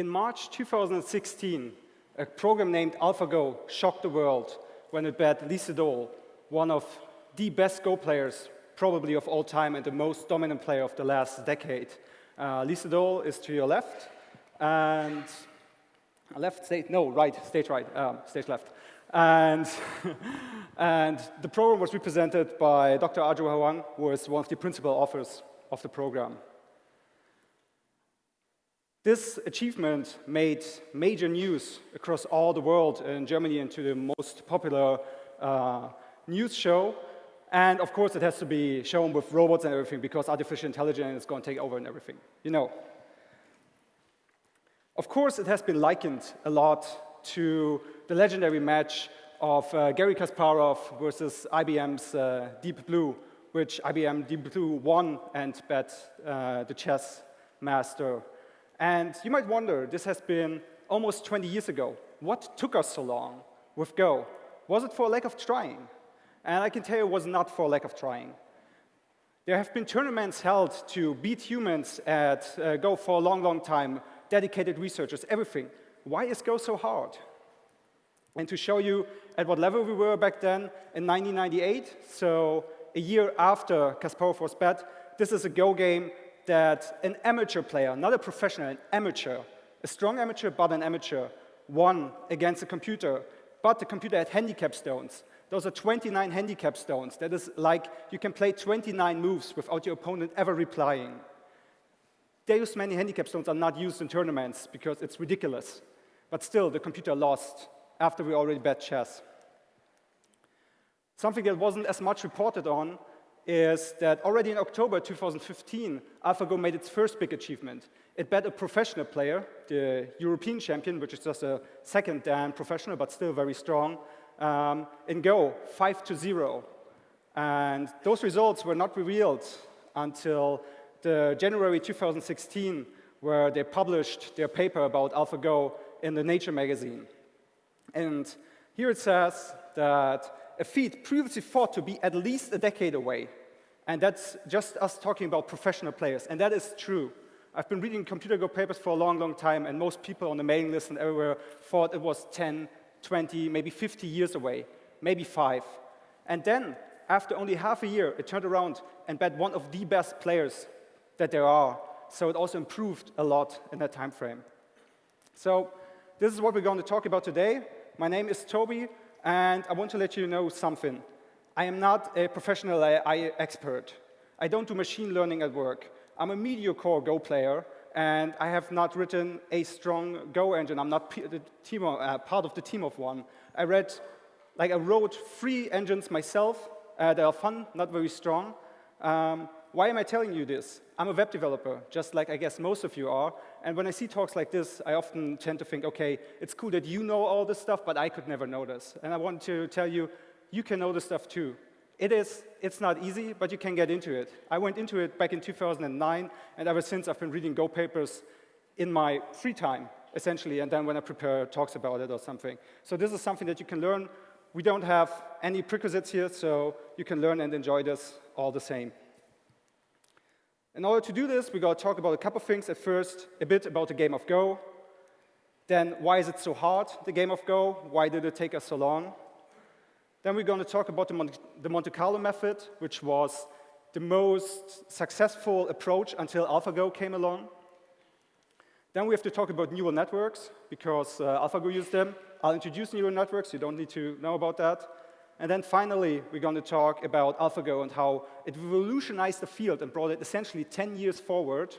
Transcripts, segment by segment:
In March 2016, a program named AlphaGo shocked the world when it bet Lee Sedol, one of the best Go players probably of all time and the most dominant player of the last decade. Uh, Sedol is to your left, and left stage, no, right, stage right, um, stage left. And, and the program was represented by Dr. Aja Huang, who is one of the principal authors of the program. This achievement made major news across all the world in Germany into the most popular uh, news show. And of course, it has to be shown with robots and everything because artificial intelligence is going to take over and everything. You know. Of course, it has been likened a lot to the legendary match of uh, Garry Kasparov versus IBM's uh, Deep Blue, which IBM Deep Blue won and bet uh, the chess master and you might wonder, this has been almost 20 years ago. What took us so long with Go? Was it for a lack of trying? And I can tell you it was not for a lack of trying. There have been tournaments held to beat humans at uh, Go for a long, long time, dedicated researchers, everything. Why is Go so hard? And to show you at what level we were back then, in 1998, so a year after Kasparov was bet, this is a Go game that an amateur player, not a professional, an amateur, a strong amateur but an amateur, won against a computer, but the computer had handicap stones. Those are 29 handicap stones. That is like you can play 29 moves without your opponent ever replying. Those many handicap stones are not used in tournaments because it's ridiculous. But still, the computer lost after we already bet chess. Something that wasn't as much reported on is that already in October 2015, AlphaGo made its first big achievement. It bet a professional player, the European champion, which is just a second dan professional, but still very strong, um, in Go, 5 to 0. And those results were not revealed until the January 2016, where they published their paper about AlphaGo in the Nature magazine. And here it says that a feat previously thought to be at least a decade away. And that's just us talking about professional players. And that is true. I've been reading computer Go papers for a long, long time, and most people on the mailing list and everywhere thought it was 10, 20, maybe 50 years away, maybe five. And then, after only half a year, it turned around and bet one of the best players that there are. So it also improved a lot in that time frame. So this is what we're going to talk about today. My name is Toby. And I want to let you know something. I am not a professional AI expert. I don't do machine learning at work. I'm a mediocre Go player, and I have not written a strong Go engine. I'm not team, uh, part of the team of one. I read, like I wrote three engines myself uh, that are fun, not very strong. Um, why am I telling you this? I'm a web developer, just like I guess most of you are. And when I see talks like this, I often tend to think, OK, it's cool that you know all this stuff, but I could never know this. And I want to tell you, you can know this stuff too. It is, it's not easy, but you can get into it. I went into it back in 2009, and ever since I've been reading Go papers in my free time, essentially, and then when I prepare talks about it or something. So this is something that you can learn. We don't have any prerequisites here, so you can learn and enjoy this all the same. In order to do this, we're going to talk about a couple of things. At first, a bit about the game of Go. Then, why is it so hard, the game of Go? Why did it take us so long? Then we're going to talk about the, Mon the Monte Carlo method, which was the most successful approach until AlphaGo came along. Then we have to talk about neural networks, because uh, AlphaGo used them. I'll introduce neural networks. You don't need to know about that. And then finally, we're going to talk about AlphaGo and how it revolutionized the field and brought it essentially 10 years forward.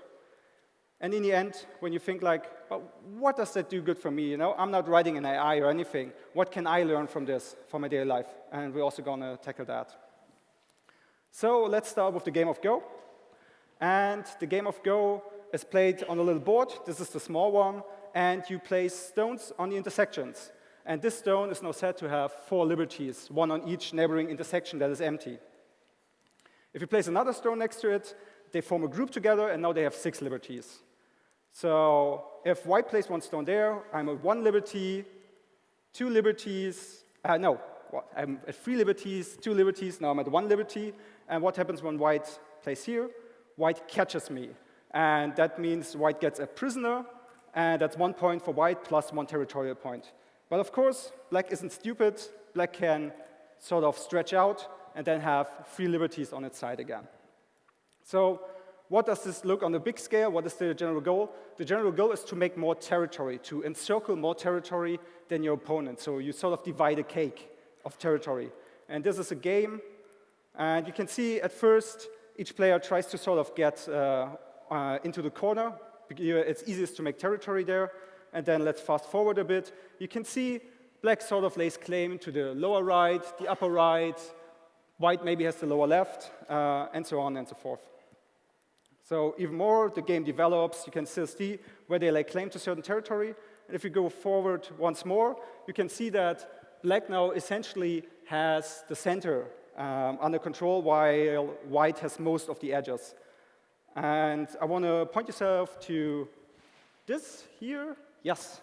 And in the end, when you think like, well, what does that do good for me? You know, I'm not writing an AI or anything. What can I learn from this for my daily life? And we're also going to tackle that. So let's start with the game of Go. And the game of Go is played on a little board. This is the small one. And you place stones on the intersections. And this stone is now said to have four liberties, one on each neighboring intersection that is empty. If you place another stone next to it, they form a group together, and now they have six liberties. So if white plays one stone there, I'm at one liberty, two liberties, uh, no, I'm at three liberties, two liberties, now I'm at one liberty. And what happens when white plays here? White catches me. And that means white gets a prisoner, and that's one point for white plus one territorial point. But of course, black isn't stupid. Black can sort of stretch out and then have free liberties on its side again. So what does this look on the big scale? What is the general goal? The general goal is to make more territory, to encircle more territory than your opponent. So you sort of divide a cake of territory. And this is a game. And you can see at first, each player tries to sort of get uh, uh, into the corner. Because it's easiest to make territory there. And then let's fast forward a bit. You can see black sort of lays claim to the lower right, the upper right, white maybe has the lower left, uh, and so on and so forth. So even more the game develops, you can still see where they lay claim to certain territory. And if you go forward once more, you can see that black now essentially has the center um, under control while white has most of the edges. And I want to point yourself to this here. Yes,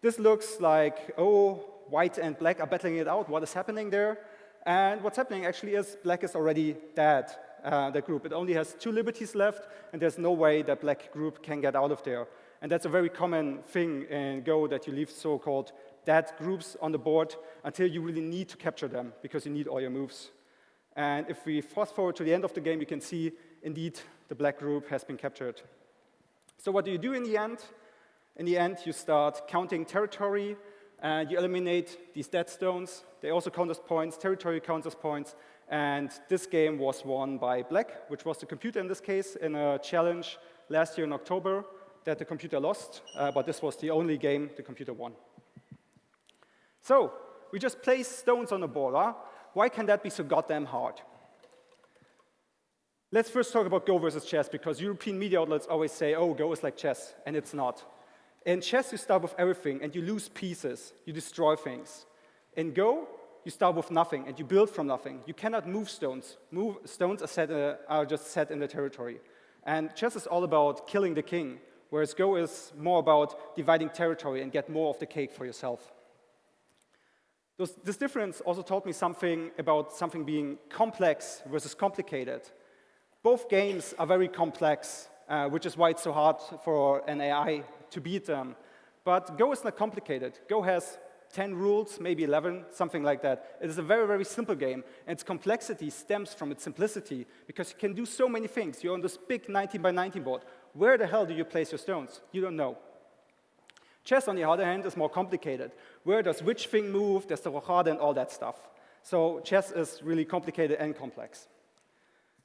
this looks like, oh, white and black are battling it out. What is happening there? And what's happening actually is black is already dead uh, the group. It only has two liberties left, and there's no way that black group can get out of there. And that's a very common thing in Go, that you leave so-called dead groups on the board until you really need to capture them, because you need all your moves. And if we fast forward to the end of the game, you can see, indeed, the black group has been captured. So what do you do in the end? In the end, you start counting territory, and you eliminate these dead stones. They also count as points, territory counts as points, and this game was won by Black, which was the computer in this case, in a challenge last year in October that the computer lost, uh, but this was the only game the computer won. So, we just place stones on the board. Huh? Why can that be so goddamn hard? Let's first talk about Go versus chess, because European media outlets always say, oh, Go is like chess, and it's not. In chess, you start with everything, and you lose pieces. You destroy things. In Go, you start with nothing and you build from nothing. You cannot move stones. Move, stones are, set, uh, are just set in the territory. And chess is all about killing the king, whereas Go is more about dividing territory and get more of the cake for yourself. This difference also taught me something about something being complex versus complicated. Both games are very complex, uh, which is why it's so hard for an AI to beat them. But Go is not complicated. Go has 10 rules, maybe 11, something like that. It is a very, very simple game, and its complexity stems from its simplicity, because you can do so many things. You're on this big 19 by 19 board. Where the hell do you place your stones? You don't know. Chess, on the other hand, is more complicated. Where does which thing move? There's the rochade and all that stuff. So chess is really complicated and complex.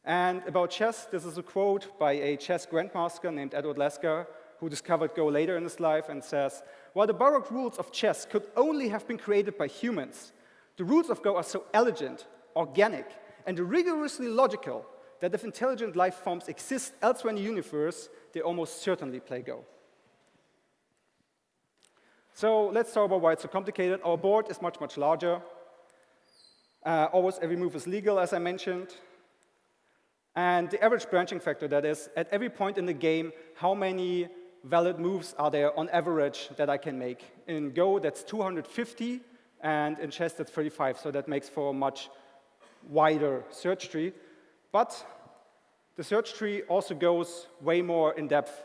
And about chess, this is a quote by a chess grandmaster named Edward Lasker, who discovered Go later in his life and says, while the baroque rules of chess could only have been created by humans, the rules of Go are so elegant, organic, and rigorously logical that if intelligent life forms exist elsewhere in the universe, they almost certainly play Go. So let's talk about why it's so complicated. Our board is much, much larger. Uh, almost every move is legal, as I mentioned. And the average branching factor, that is, at every point in the game, how many valid moves are there on average that I can make. In Go, that's 250, and in chess, that's 35, so that makes for a much wider search tree. But the search tree also goes way more in depth.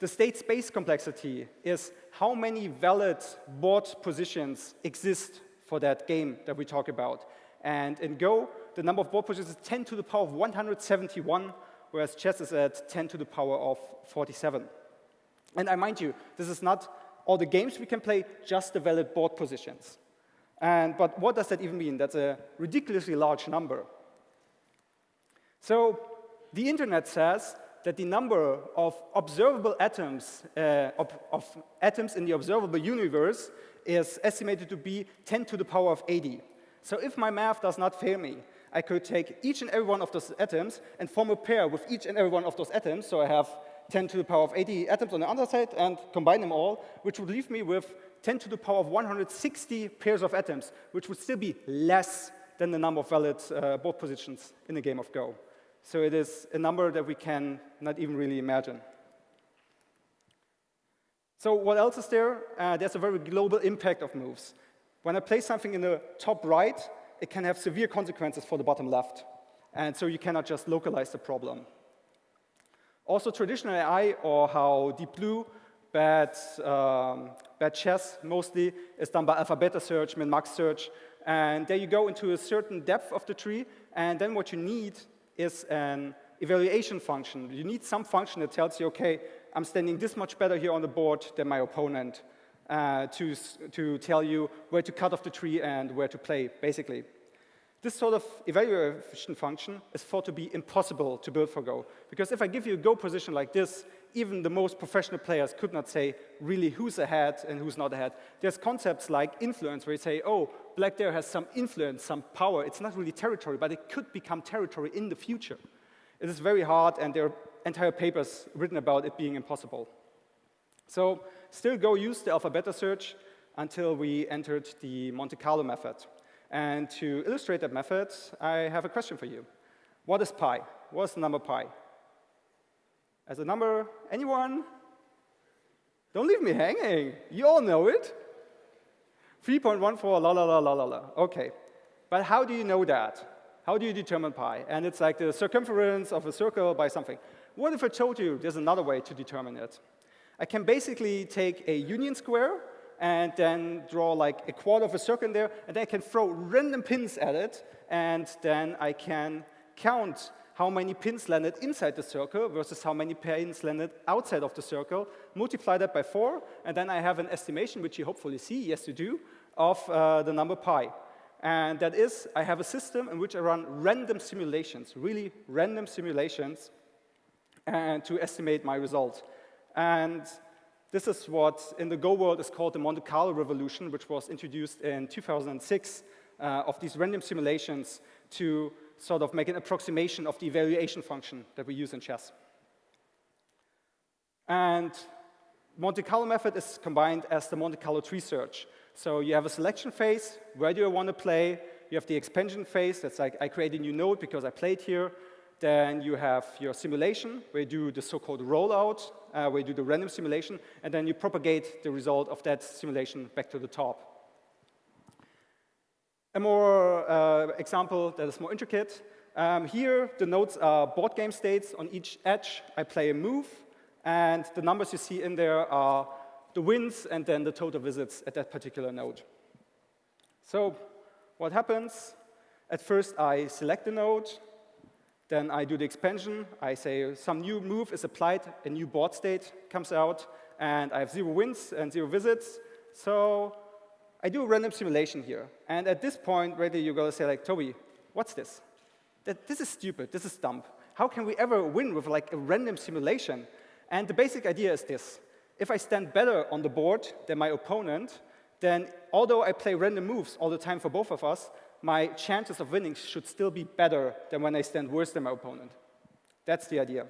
The state space complexity is how many valid board positions exist for that game that we talk about. And in Go, the number of board positions is 10 to the power of 171, whereas chess is at 10 to the power of 47. And I mind you, this is not all the games we can play, just the valid board positions. And, but what does that even mean? That's a ridiculously large number. So the internet says that the number of observable atoms, uh, of, of, atoms in the observable universe is estimated to be 10 to the power of 80. So if my math does not fail me, I could take each and every one of those atoms and form a pair with each and every one of those atoms. So I have 10 to the power of 80 atoms on the other side and combine them all, which would leave me with 10 to the power of 160 pairs of atoms, which would still be less than the number of valid uh, board positions in a game of Go. So it is a number that we can not even really imagine. So what else is there? Uh, there's a very global impact of moves. When I place something in the top right, it can have severe consequences for the bottom left. And so you cannot just localize the problem. Also, traditional AI, or how Deep Blue, bad, um, bad chess mostly, is done by alpha-beta search, min-max search. And there you go into a certain depth of the tree, and then what you need is an evaluation function. You need some function that tells you, OK, I'm standing this much better here on the board than my opponent uh, to, to tell you where to cut off the tree and where to play, basically. This sort of evaluation function is thought to be impossible to build for Go. Because if I give you a Go position like this, even the most professional players could not say really who's ahead and who's not ahead. There's concepts like influence, where you say, oh, black there has some influence, some power. It's not really territory, but it could become territory in the future. It is very hard, and there are entire papers written about it being impossible. So still Go used the alpha-beta search until we entered the Monte Carlo method. And to illustrate that method, I have a question for you. What is pi? What is the number pi? As a number, anyone? Don't leave me hanging. You all know it. 3.14, la, la, la, la, la, la. OK. But how do you know that? How do you determine pi? And it's like the circumference of a circle by something. What if I told you there's another way to determine it? I can basically take a union square and then draw like a quarter of a circle in there, and then I can throw random pins at it, and then I can count how many pins landed inside the circle versus how many pins landed outside of the circle, multiply that by 4, and then I have an estimation, which you hopefully see, yes you do, of uh, the number pi. And that is, I have a system in which I run random simulations, really random simulations, and to estimate my result. And this is what in the Go world is called the Monte Carlo revolution, which was introduced in 2006 uh, of these random simulations to sort of make an approximation of the evaluation function that we use in chess. And Monte Carlo method is combined as the Monte Carlo tree search. So you have a selection phase, where do I want to play? You have the expansion phase, that's like I create a new node because I played here. Then you have your simulation, where you do the so-called rollout, uh, where you do the random simulation, and then you propagate the result of that simulation back to the top. A more uh, example that is more intricate. Um, here, the nodes are board game states. On each edge, I play a move, and the numbers you see in there are the wins and then the total visits at that particular node. So what happens? At first, I select the node. Then I do the expansion. I say some new move is applied, a new board state comes out, and I have zero wins and zero visits. So I do a random simulation here. And at this point, ready, you're going to say, like, Toby, what's this? This is stupid. This is dumb. How can we ever win with like a random simulation? And the basic idea is this. If I stand better on the board than my opponent, then although I play random moves all the time for both of us, my chances of winning should still be better than when I stand worse than my opponent. That's the idea.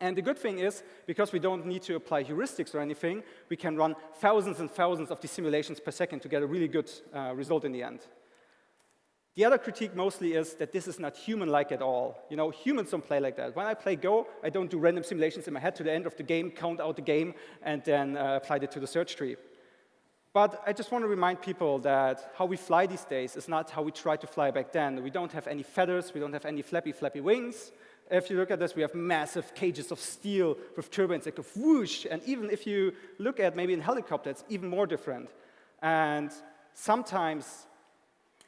And the good thing is, because we don't need to apply heuristics or anything, we can run thousands and thousands of these simulations per second to get a really good uh, result in the end. The other critique mostly is that this is not human-like at all. You know, humans don't play like that. When I play Go, I don't do random simulations in my head to the end of the game, count out the game, and then uh, apply it to the search tree. But I just want to remind people that how we fly these days is not how we tried to fly back then. We don't have any feathers, we don't have any flappy, flappy wings. If you look at this, we have massive cages of steel with turbines that go whoosh. And even if you look at maybe in helicopter, it's even more different. And sometimes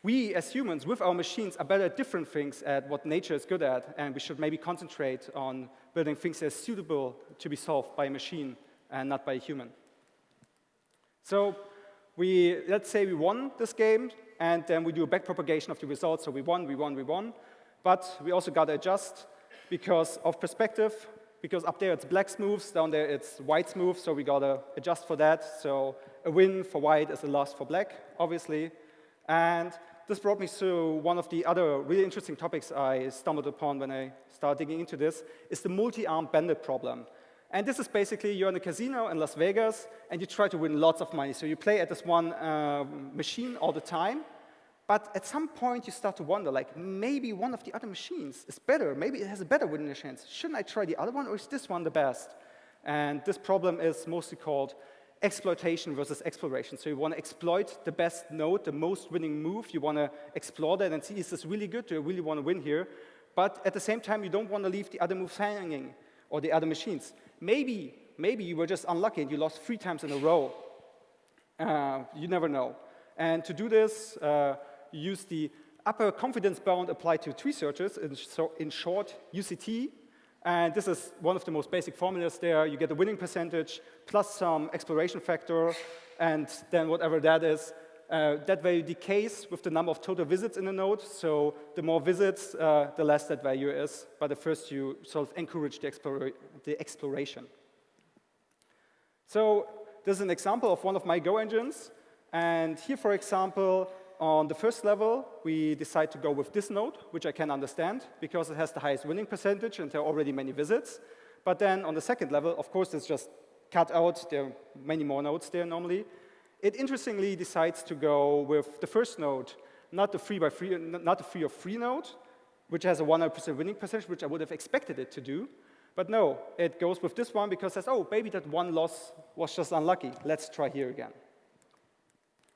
we as humans, with our machines, are better at different things at what nature is good at, and we should maybe concentrate on building things that are suitable to be solved by a machine and not by a human. So we, let's say we won this game, and then we do a backpropagation of the results. So we won, we won, we won. But we also got to adjust because of perspective, because up there it's black moves, down there it's white moves, so we got to adjust for that. So a win for white is a loss for black, obviously. And this brought me to one of the other really interesting topics I stumbled upon when I started digging into this, is the multi-armed bandit problem. And this is basically you're in a casino in Las Vegas, and you try to win lots of money. So you play at this one uh, machine all the time, but at some point you start to wonder, like, maybe one of the other machines is better. Maybe it has a better winning chance. Shouldn't I try the other one, or is this one the best? And this problem is mostly called exploitation versus exploration. So you want to exploit the best node, the most winning move. You want to explore that and see, is this really good? Do I really want to win here? But at the same time, you don't want to leave the other moves hanging. or the other machines. Maybe, maybe you were just unlucky and you lost three times in a row. Uh, you never know. And to do this, uh, you use the upper confidence bound applied to tree searches, in, so in short, UCT. And this is one of the most basic formulas there. You get a winning percentage plus some exploration factor, and then whatever that is, uh, that value decays with the number of total visits in a node. So the more visits, uh, the less that value is. But the first you sort of encourage the, explora the exploration. So this is an example of one of my Go engines. And here, for example, on the first level, we decide to go with this node, which I can understand because it has the highest winning percentage and there are already many visits. But then on the second level, of course, it's just cut out. There are many more nodes there normally. It interestingly decides to go with the first node, not the free by free, not the free of free node, which has a 100% winning percentage, which I would have expected it to do. But no, it goes with this one because it says, oh, maybe that one loss was just unlucky. Let's try here again.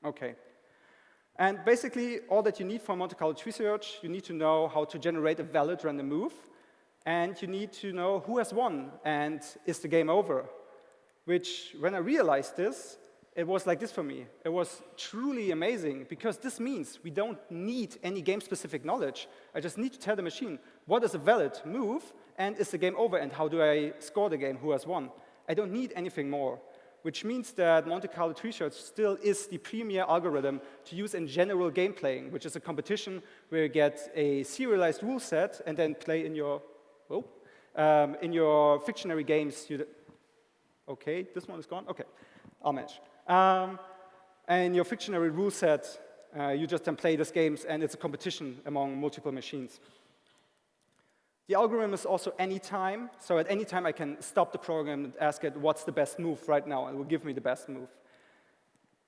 OK. And basically, all that you need for Monte Carlo tree search, you need to know how to generate a valid random move. And you need to know who has won and is the game over. Which, when I realized this, it was like this for me. It was truly amazing because this means we don't need any game-specific knowledge. I just need to tell the machine what is a valid move and is the game over and how do I score the game, who has won. I don't need anything more, which means that Monte Carlo tree search still is the premier algorithm to use in general game playing, which is a competition where you get a serialized rule set and then play in your, oh, um, in your fictionary games. You okay, this one is gone? Okay, I'll manage. Um, and your fictionary rule set, uh, you just then play these games, and it's a competition among multiple machines. The algorithm is also anytime, so at any time I can stop the program and ask it what's the best move right now, and it will give me the best move.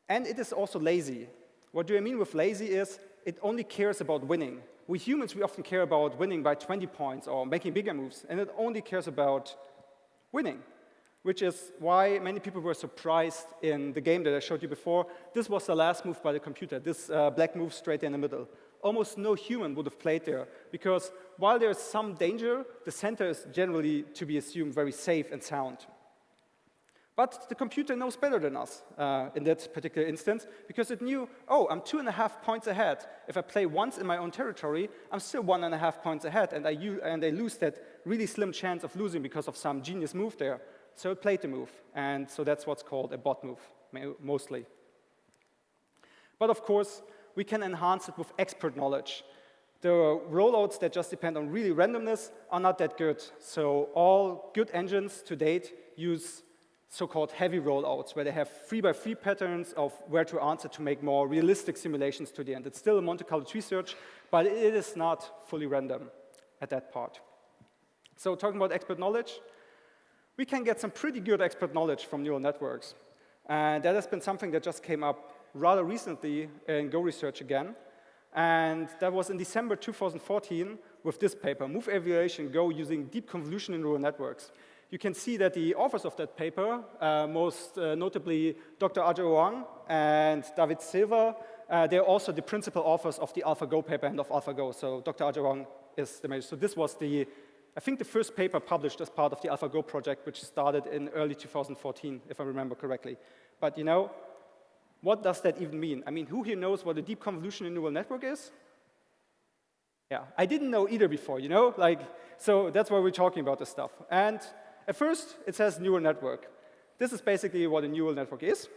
And it is also lazy. What do I mean with lazy is it only cares about winning. We humans, we often care about winning by 20 points or making bigger moves, and it only cares about winning which is why many people were surprised in the game that I showed you before. This was the last move by the computer, this uh, black move straight in the middle. Almost no human would have played there, because while there's some danger, the center is generally, to be assumed, very safe and sound. But the computer knows better than us uh, in that particular instance, because it knew, oh, I'm two and a half points ahead. If I play once in my own territory, I'm still one and a half points ahead, and I, and I lose that really slim chance of losing because of some genius move there. So it played the move, and so that's what's called a bot move, mostly. But of course, we can enhance it with expert knowledge. The rollouts that just depend on really randomness are not that good. So all good engines to date use so-called heavy rollouts, where they have three-by-three patterns of where to answer to make more realistic simulations to the end. It's still a Monte Carlo tree search, but it is not fully random at that part. So talking about expert knowledge, we can get some pretty good expert knowledge from neural networks. And that has been something that just came up rather recently in Go research again. And that was in December 2014 with this paper, Move Evaluation Go using deep convolution in neural networks. You can see that the authors of that paper, uh, most uh, notably Dr. Aja Huang and David Silver, uh, they're also the principal authors of the AlphaGo paper and of AlphaGo. So Dr. Aja Huang is the major. So this was the I think the first paper published as part of the AlphaGo project, which started in early 2014, if I remember correctly. But you know, what does that even mean? I mean, who here knows what a deep convolutional neural network is? Yeah, I didn't know either before, you know? Like, so that's why we're talking about this stuff. And at first, it says neural network. This is basically what a neural network is.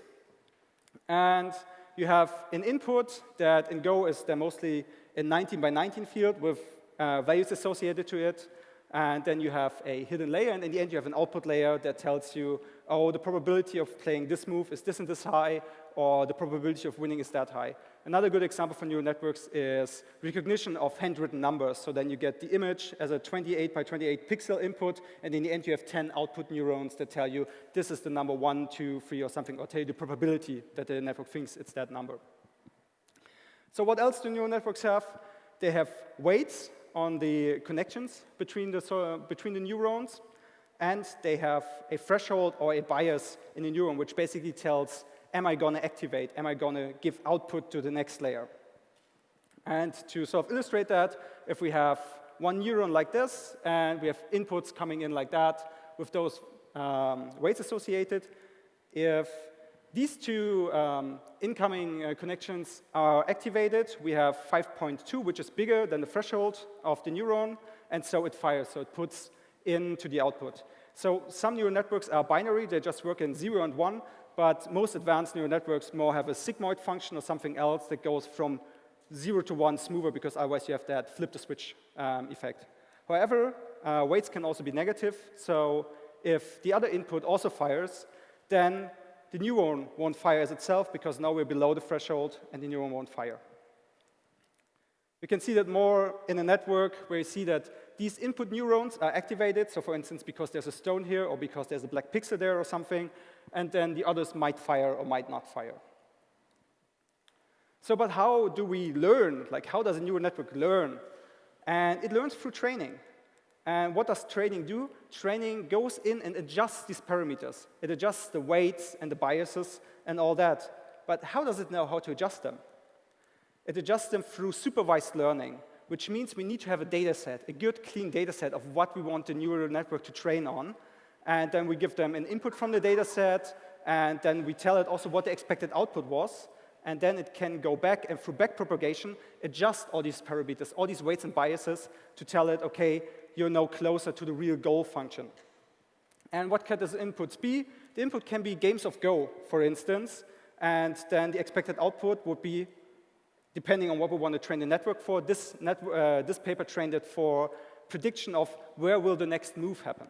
And you have an input that in Go is mostly a 19 by 19 field with uh, values associated to it. And then you have a hidden layer, and in the end you have an output layer that tells you, oh, the probability of playing this move is this and this high, or the probability of winning is that high. Another good example for neural networks is recognition of handwritten numbers. So then you get the image as a 28 by 28 pixel input, and in the end you have 10 output neurons that tell you this is the number one, two, three, or something, or tell you the probability that the network thinks it's that number. So what else do neural networks have? They have weights, on the connections between the, between the neurons, and they have a threshold or a bias in the neuron, which basically tells, am I going to activate, am I going to give output to the next layer? And to sort of illustrate that, if we have one neuron like this, and we have inputs coming in like that, with those um, weights associated, if these two um, incoming uh, connections are activated. We have 5.2, which is bigger than the threshold of the neuron, and so it fires, so it puts into the output. So some neural networks are binary, they just work in 0 and 1, but most advanced neural networks more have a sigmoid function or something else that goes from 0 to 1 smoother, because otherwise you have that flip the switch um, effect. However, uh, weights can also be negative, so if the other input also fires, then the neuron won't fire as itself because now we're below the threshold and the neuron won't fire. We can see that more in a network where you see that these input neurons are activated. So for instance, because there's a stone here or because there's a black pixel there or something, and then the others might fire or might not fire. So but how do we learn? Like how does a neural network learn? And it learns through training. And what does training do? Training goes in and adjusts these parameters. It adjusts the weights and the biases and all that. But how does it know how to adjust them? It adjusts them through supervised learning, which means we need to have a data set, a good, clean data set of what we want the neural network to train on. And then we give them an input from the data set, and then we tell it also what the expected output was. And then it can go back and through backpropagation, adjust all these parameters, all these weights and biases to tell it, okay, you're now closer to the real goal function. And what can these inputs be? The input can be games of Go, for instance, and then the expected output would be, depending on what we want to train the network for, this, net, uh, this paper trained it for prediction of where will the next move happen,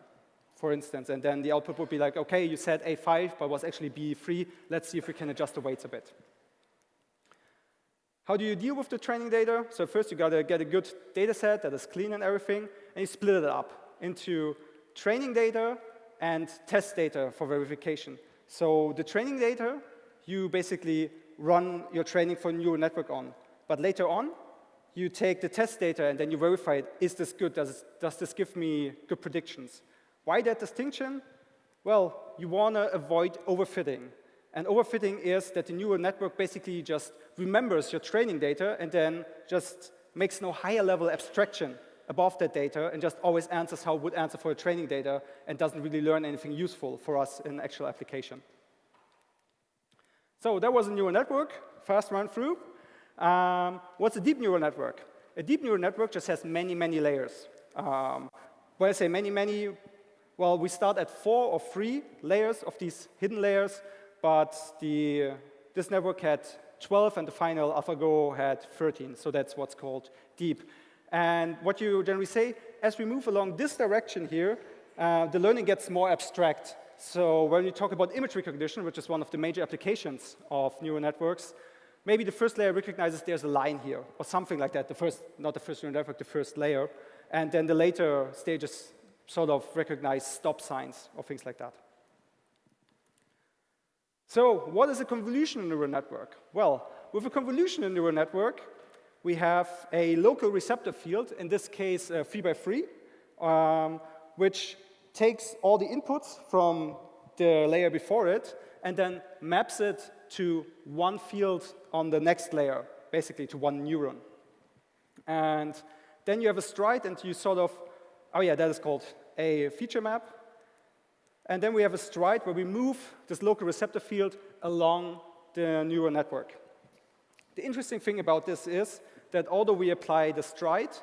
for instance. And then the output would be like, OK, you said A5, but was actually B3. Let's see if we can adjust the weights a bit. How do you deal with the training data? So first, you got to get a good data set that is clean and everything and you split it up into training data and test data for verification. So the training data, you basically run your training for neural network on. But later on, you take the test data and then you verify it. Is this good? Does, does this give me good predictions? Why that distinction? Well, you want to avoid overfitting. And overfitting is that the neural network basically just remembers your training data and then just makes no higher level abstraction above that data and just always answers how it would answer for training data and doesn't really learn anything useful for us in actual application. So that was a neural network, fast run through. Um, what's a deep neural network? A deep neural network just has many, many layers. Um, when I say many, many, well, we start at four or three layers of these hidden layers, but the, this network had 12 and the final AlphaGo had 13, so that's what's called deep. And what you generally say, as we move along this direction here, uh, the learning gets more abstract. So when we talk about image recognition, which is one of the major applications of neural networks, maybe the first layer recognizes there's a line here, or something like that, the first, not the first neural network, the first layer. And then the later stages sort of recognize stop signs or things like that. So what is a convolutional neural network? Well, with a convolutional neural network, we have a local receptor field, in this case uh, 3 by 3, um, which takes all the inputs from the layer before it and then maps it to one field on the next layer, basically to one neuron. And then you have a stride and you sort of, oh yeah, that is called a feature map. And then we have a stride where we move this local receptor field along the neural network. The interesting thing about this is that although we apply the stride,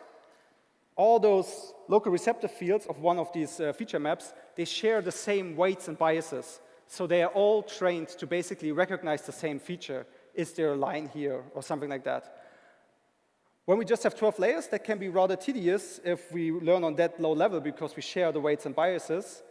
all those local receptor fields of one of these uh, feature maps, they share the same weights and biases. So they are all trained to basically recognize the same feature. Is there a line here or something like that? When we just have 12 layers, that can be rather tedious if we learn on that low level because we share the weights and biases,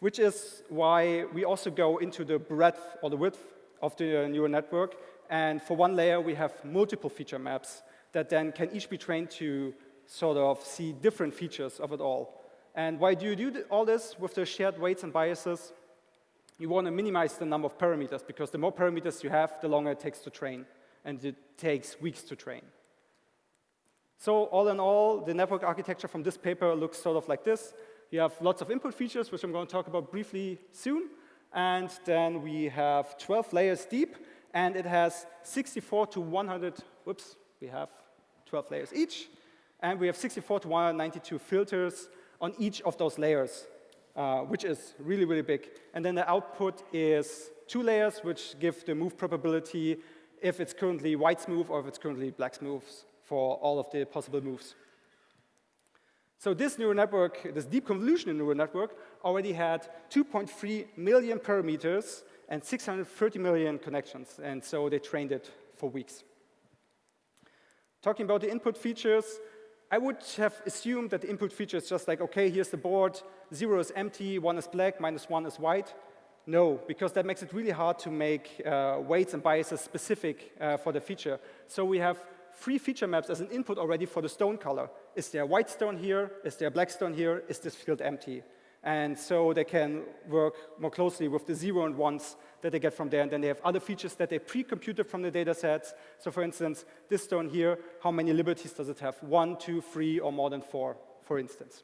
which is why we also go into the breadth or the width of the neural network. And for one layer, we have multiple feature maps that then can each be trained to sort of see different features of it all. And why do you do all this with the shared weights and biases? You want to minimize the number of parameters, because the more parameters you have, the longer it takes to train, and it takes weeks to train. So all in all, the network architecture from this paper looks sort of like this. You have lots of input features, which I'm going to talk about briefly soon. And then we have 12 layers deep, and it has 64 to 100, whoops, we have 12 layers each, and we have 64 to 192 filters on each of those layers. uh, which is really, really big. And then the output is two layers, which give the move probability if it's currently white smooth or if it's currently black smooth for all of the possible moves. So this neural network, this deep convolutional neural network, already had 2.3 million parameters and 630 million connections. And so they trained it for weeks. Talking about the input features, I would have assumed that the input feature is just like, OK, here's the board, zero is empty, one is black, minus one is white. No, because that makes it really hard to make uh, weights and biases specific uh, for the feature. So we have three feature maps as an input already for the stone color. Is there white stone here? Is there black stone here? Is this field empty? And so they can work more closely with the zero and ones that they get from there. And then they have other features that they pre-computed from the data sets. So for instance, this stone here, how many liberties does it have? One, two, three, or more than four, for instance.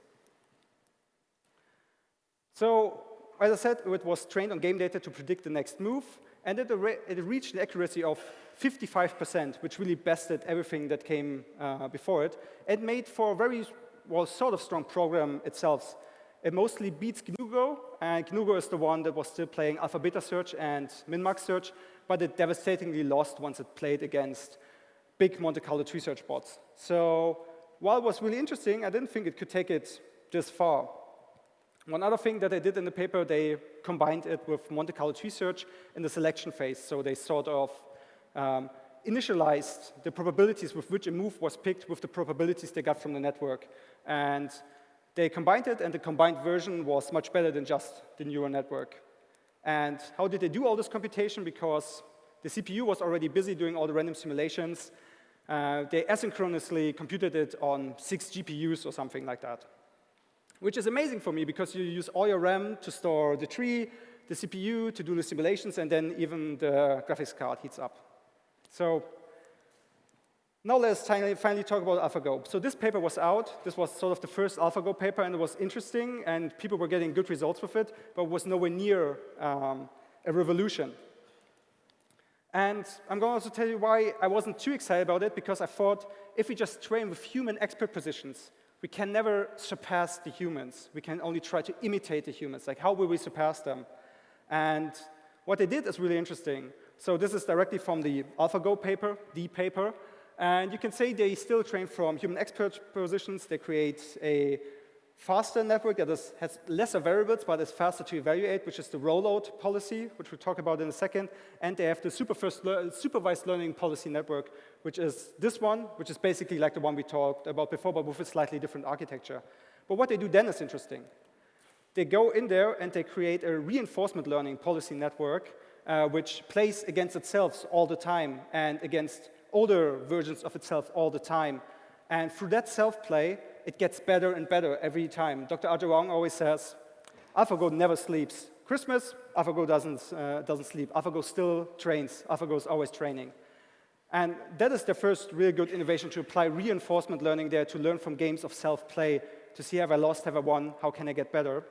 So as I said, it was trained on game data to predict the next move. And it, it reached an accuracy of 55%, which really bested everything that came uh, before it. It made for a very, well, sort of strong program itself. It mostly beats GNU and GNU is the one that was still playing alpha beta search and min-max search, but it devastatingly lost once it played against big Monte Carlo tree search bots. So while it was really interesting, I didn't think it could take it this far. One other thing that they did in the paper, they combined it with Monte Carlo tree search in the selection phase. So they sort of um, initialized the probabilities with which a move was picked with the probabilities they got from the network. And they combined it, and the combined version was much better than just the neural network. And how did they do all this computation? Because the CPU was already busy doing all the random simulations. Uh, they asynchronously computed it on six GPUs or something like that, which is amazing for me because you use all your RAM to store the tree, the CPU to do the simulations, and then even the graphics card heats up. So now let's finally talk about AlphaGo. So this paper was out. This was sort of the first AlphaGo paper, and it was interesting, and people were getting good results with it, but it was nowhere near um, a revolution. And I'm going to also tell you why I wasn't too excited about it, because I thought if we just train with human expert positions, we can never surpass the humans. We can only try to imitate the humans. Like, how will we surpass them? And what they did is really interesting. So this is directly from the AlphaGo paper, the paper. And you can say they still train from human expert positions. They create a faster network that is, has lesser variables, but is faster to evaluate, which is the rollout policy, which we'll talk about in a second. And they have the supervised learning policy network, which is this one, which is basically like the one we talked about before, but with a slightly different architecture. But what they do then is interesting. They go in there and they create a reinforcement learning policy network uh, which plays against itself all the time and against older versions of itself all the time. And through that self-play, it gets better and better every time. Dr. Aja Huang always says, AlphaGo never sleeps. Christmas, AlphaGo doesn't, uh, doesn't sleep. AlphaGo still trains. AlphaGo is always training. And that is the first really good innovation to apply reinforcement learning there to learn from games of self-play, to see have I lost, have I won, how can I get better.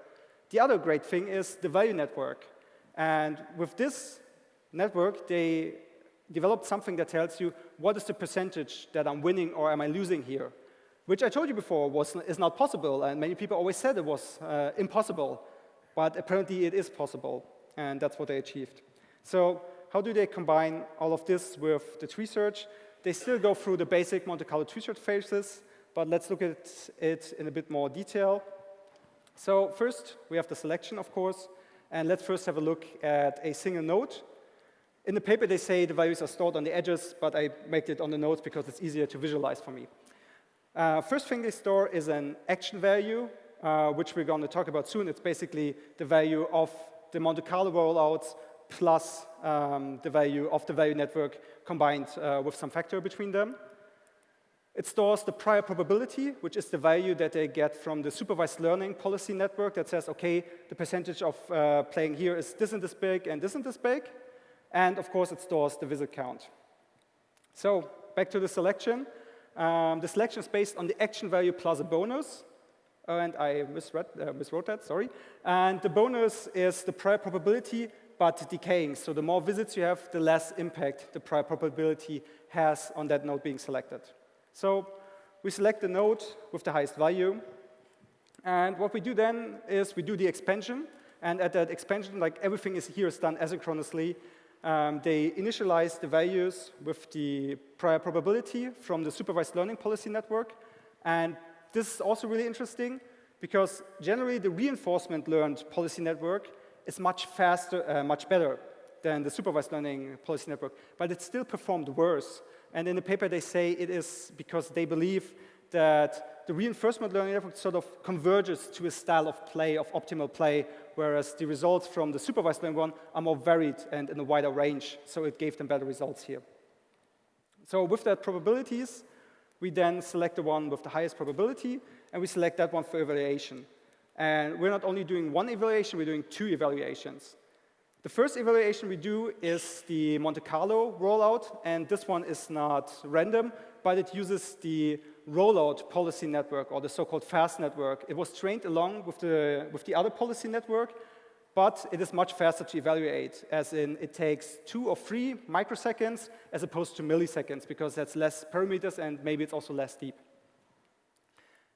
The other great thing is the value network. And with this network, they developed something that tells you what is the percentage that I'm winning or am I losing here, which I told you before was, is not possible. And many people always said it was uh, impossible. But apparently it is possible. And that's what they achieved. So how do they combine all of this with the tree search? They still go through the basic Monte Carlo tree search phases, but let's look at it in a bit more detail. So first, we have the selection, of course. And let's first have a look at a single node. In the paper, they say the values are stored on the edges, but I make it on the nodes because it's easier to visualize for me. Uh, first thing they store is an action value, uh, which we're going to talk about soon. It's basically the value of the Monte Carlo rollouts plus um, the value of the value network combined uh, with some factor between them. It stores the prior probability, which is the value that they get from the supervised learning policy network that says, OK, the percentage of uh, playing here is this and this big and this and this big. And of course, it stores the visit count. So back to the selection. Um, the selection is based on the action value plus a bonus. And I misread, uh, miswrote that, sorry. And the bonus is the prior probability, but decaying. So the more visits you have, the less impact the prior probability has on that node being selected. So we select the node with the highest value, And what we do then is we do the expansion. And at that expansion, like everything is here is done asynchronously. Um, they initialize the values with the prior probability from the supervised learning policy network. And this is also really interesting because generally the reinforcement learned policy network is much faster, uh, much better than the supervised learning policy network, but it still performed worse. And in the paper they say it is because they believe that the reinforcement learning network sort of converges to a style of play, of optimal play, whereas the results from the supervised learning one are more varied and in a wider range, so it gave them better results here. So with that probabilities, we then select the one with the highest probability, and we select that one for evaluation. And we're not only doing one evaluation, we're doing two evaluations. The first evaluation we do is the Monte Carlo rollout, and this one is not random, but it uses the rollout policy network, or the so-called FAST network. It was trained along with the, with the other policy network, but it is much faster to evaluate, as in it takes two or three microseconds as opposed to milliseconds, because that's less parameters and maybe it's also less deep.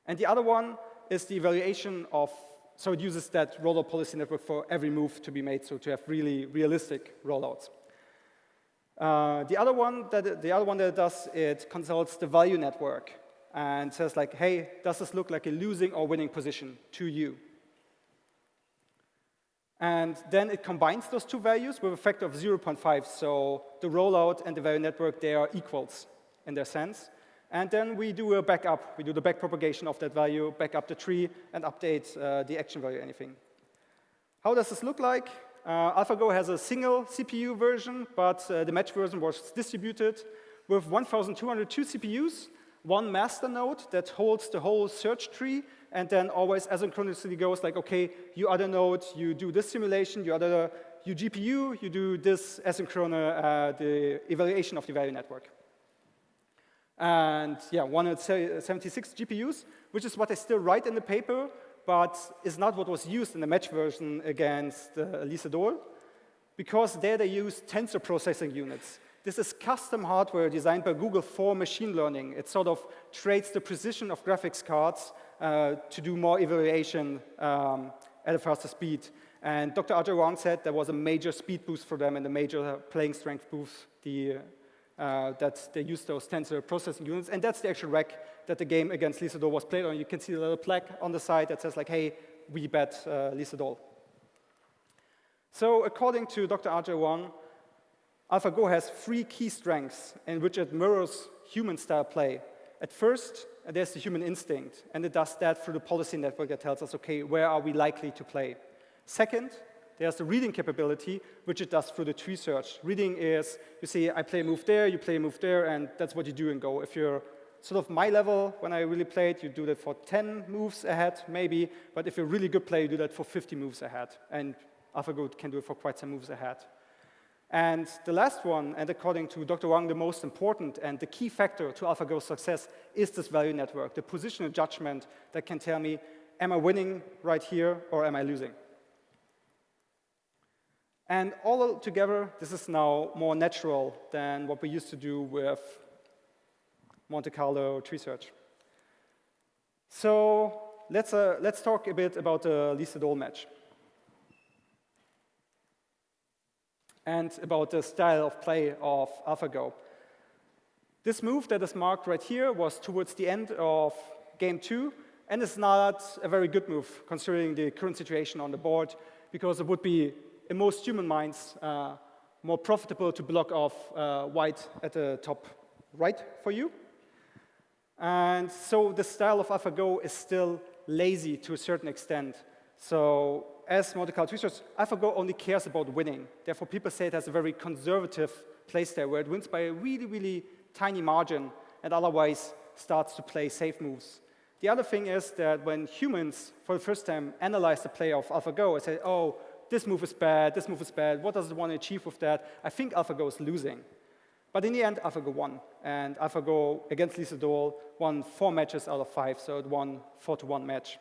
And the other one is the evaluation of, so it uses that rollout policy network for every move to be made, so to have really realistic rollouts. Uh, the other one that the other one that it does, it consults the value network and says like, hey, does this look like a losing or winning position to you? And then it combines those two values with a factor of 0.5. So the rollout and the value network, they are equals in their sense. And then we do a backup. We do the backpropagation of that value, back up the tree, and update uh, the action value, anything. How does this look like? Uh, AlphaGo has a single CPU version, but uh, the match version was distributed with 1,202 CPUs, one master node that holds the whole search tree, and then always asynchronously goes like, okay, you other node, you do this simulation, you other, you GPU, you do this asynchronous, uh, the evaluation of the value network. And yeah, 176 GPUs, which is what I still write in the paper, but is not what was used in the match version against uh, Lee Sedol, because there they use tensor processing units. This is custom hardware designed by Google for machine learning. It sort of trades the precision of graphics cards uh, to do more evaluation um, at a faster speed. And Dr. Aja Huang said there was a major speed boost for them and a major playing strength boost the, uh, that they used those tensor processing units. And that's the actual rack that the game against Lee Sedol was played on. You can see the little plaque on the side that says like, hey, we bet uh, Lee Sedol. So according to Dr. Aja Huang, AlphaGo has three key strengths in which it mirrors human-style play. At first, there's the human instinct, and it does that through the policy network that tells us, okay, where are we likely to play? Second, there's the reading capability, which it does through the tree search. Reading is, you see, I play a move there, you play a move there, and that's what you do in Go. If you're sort of my level, when I really played, you do that for 10 moves ahead, maybe, but if you're a really good player, you do that for 50 moves ahead, and AlphaGo can do it for quite some moves ahead. And the last one, and according to Dr. Huang, the most important and the key factor to AlphaGo's success is this value network, the positional judgment that can tell me, am I winning right here or am I losing? And all together, this is now more natural than what we used to do with Monte Carlo tree search. So let's, uh, let's talk a bit about the Lee Sedol match. and about the style of play of AlphaGo. This move that is marked right here was towards the end of game two, and it's not a very good move considering the current situation on the board, because it would be, in most human minds, uh, more profitable to block off uh, white at the top right for you. And so the style of AlphaGo is still lazy to a certain extent. So as Monte Carlo tree search, AlphaGo only cares about winning. Therefore, people say it has a very conservative place there, where it wins by a really, really tiny margin and otherwise starts to play safe moves. The other thing is that when humans, for the first time, analyze the play of AlphaGo and say, oh, this move is bad, this move is bad, what does it want to achieve with that? I think AlphaGo is losing. But in the end, AlphaGo won. And AlphaGo against Lee Sedol won four matches out of five, so it won four to one match.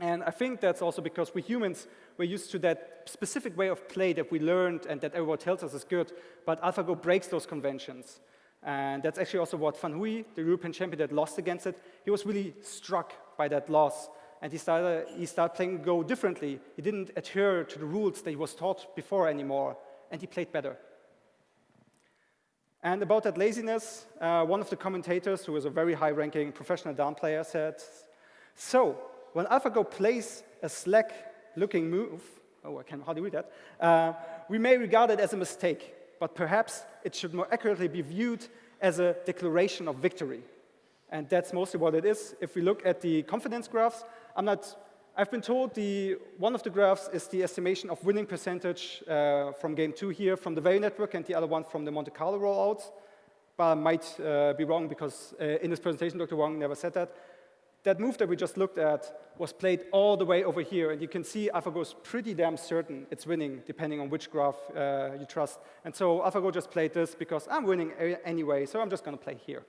And I think that's also because we humans, we're used to that specific way of play that we learned and that everyone tells us is good, but AlphaGo breaks those conventions. And that's actually also what Fan Hui, the European champion that lost against it, he was really struck by that loss. And he started, he started playing Go differently. He didn't adhere to the rules that he was taught before anymore, and he played better. And about that laziness, uh, one of the commentators, who was a very high-ranking professional Dart player, said, so when AlphaGo plays a slack-looking move, oh, I can hardly read that, uh, we may regard it as a mistake, but perhaps it should more accurately be viewed as a declaration of victory. And that's mostly what it is. If we look at the confidence graphs, I'm not, I've been told the, one of the graphs is the estimation of winning percentage uh, from game two here from the value network and the other one from the Monte Carlo rollouts. But I might uh, be wrong because uh, in this presentation, Dr. Huang never said that. That move that we just looked at was played all the way over here, and you can see AlphaGo is pretty damn certain it's winning, depending on which graph uh, you trust. And so AlphaGo just played this because I'm winning anyway, so I'm just going to play here.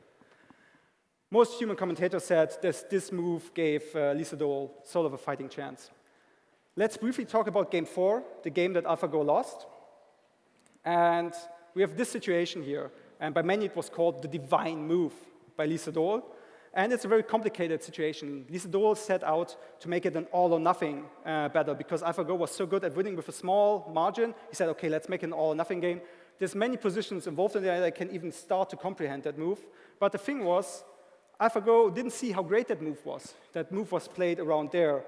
Most human commentators said this, this move gave uh, Lee Sedol sort of a fighting chance. Let's briefly talk about game four, the game that AlphaGo lost. And we have this situation here, and by many it was called the divine move by Lee Sedol. And it's a very complicated situation. Lee Sedol set out to make it an all-or-nothing uh, battle because AlphaGo was so good at winning with a small margin. He said, OK, let's make an all-or-nothing game. There's many positions involved in there that I can even start to comprehend that move. But the thing was, AlphaGo didn't see how great that move was. That move was played around there.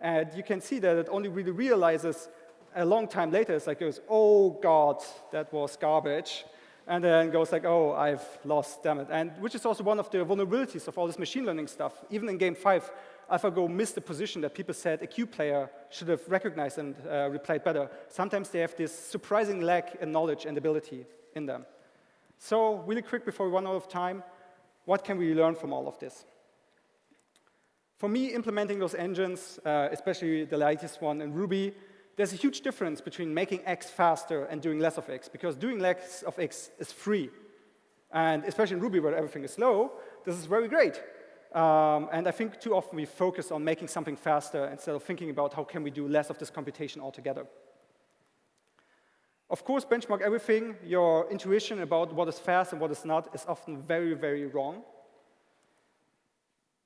And you can see that it only really realizes a long time later. It's like, it goes, oh, God, that was garbage and then goes like, oh, I've lost, damn it. And which is also one of the vulnerabilities of all this machine learning stuff. Even in game five, AlphaGo missed a position that people said a kyu player should have recognized and uh, replayed better. Sometimes they have this surprising lack in knowledge and ability in them. So really quick before we run out of time, what can we learn from all of this? For me, implementing those engines, uh, especially the latest one in Ruby, there's a huge difference between making X faster and doing less of X, because doing less of X is free. And especially in Ruby, where everything is slow, this is very great. Um, and I think too often we focus on making something faster instead of thinking about how can we do less of this computation altogether. Of course, benchmark everything. Your intuition about what is fast and what is not is often very, very wrong.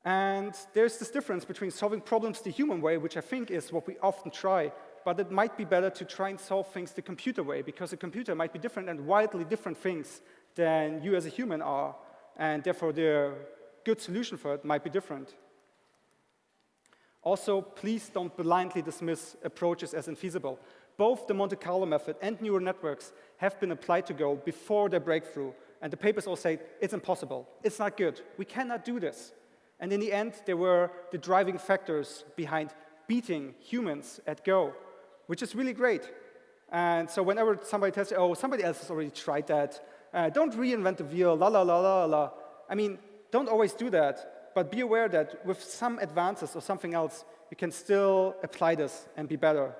And there's this difference between solving problems the human way, which I think is what we often try, but it might be better to try and solve things the computer way, because a computer might be different and widely different things than you as a human are, and therefore the good solution for it might be different. Also, please don't blindly dismiss approaches as infeasible. Both the Monte Carlo method and neural networks have been applied to Go before their breakthrough, and the papers all say it's impossible, it's not good, we cannot do this. And in the end, they were the driving factors behind beating humans at Go which is really great. And so whenever somebody tells you, oh, somebody else has already tried that, uh, don't reinvent the wheel, la, la, la, la, la. I mean, don't always do that, but be aware that with some advances or something else, you can still apply this and be better.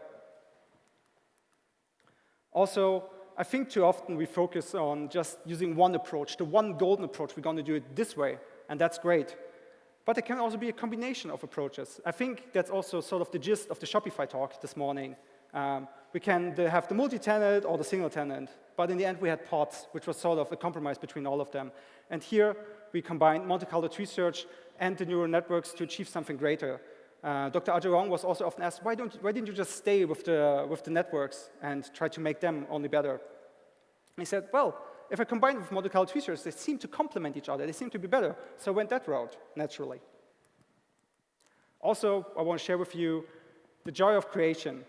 Also, I think too often we focus on just using one approach, the one golden approach, we're going to do it this way, and that's great. But it can also be a combination of approaches. I think that's also sort of the gist of the Shopify talk this morning. Um, we can have the multi-tenant or the single tenant, but in the end we had pods, which was sort of a compromise between all of them. And here we combined Monte Carlo tree search and the neural networks to achieve something greater. Uh, Dr. Aja Huang was also often asked, why, don't, why didn't you just stay with the, with the networks and try to make them only better? And he said, well, if I combine with tree search, they seem to complement each other. They seem to be better. So I went that route, naturally. Also, I want to share with you the joy of creation.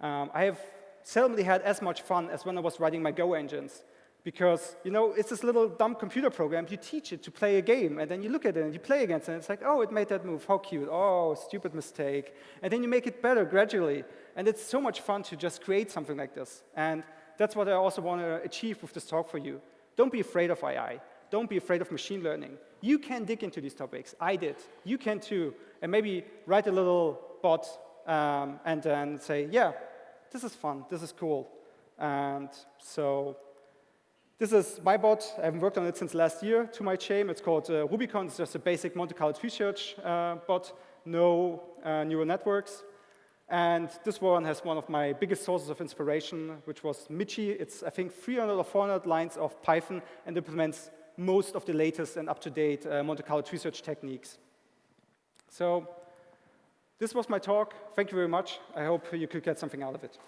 Um, I have seldomly had as much fun as when I was writing my Go engines. Because, you know, it's this little dumb computer program. You teach it to play a game, and then you look at it and you play against it, and it's like, oh, it made that move. How cute. Oh, stupid mistake. And then you make it better gradually. And it's so much fun to just create something like this. And that's what I also want to achieve with this talk for you. Don't be afraid of AI. Don't be afraid of machine learning. You can dig into these topics. I did. You can too. And maybe write a little bot um, and then say, yeah, this is fun, this is cool. And so this is my bot. I haven't worked on it since last year, to my shame. It's called uh, Rubykon. It's just a basic Monte Carlo tree search uh, bot, no uh, neural networks. And this one has one of my biggest sources of inspiration, which was Michi. It's, I think, 300 or 400 lines of Python and implements most of the latest and up-to-date uh, Monte Carlo tree search techniques. So This was my talk. Thank you very much. I hope you could get something out of it.